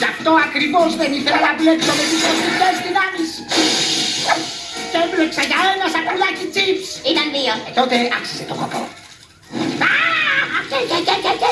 Γι' αυτό ακριβώς δεν ήθελα να μπλέξω με τις κοσμικές δυνάμεις. Και έμπλεξα για ένα σακουλάκι τσίπς. Ήταν δύο. Ε, τότε άξιζε το κόπο. Α, και, και, και, και.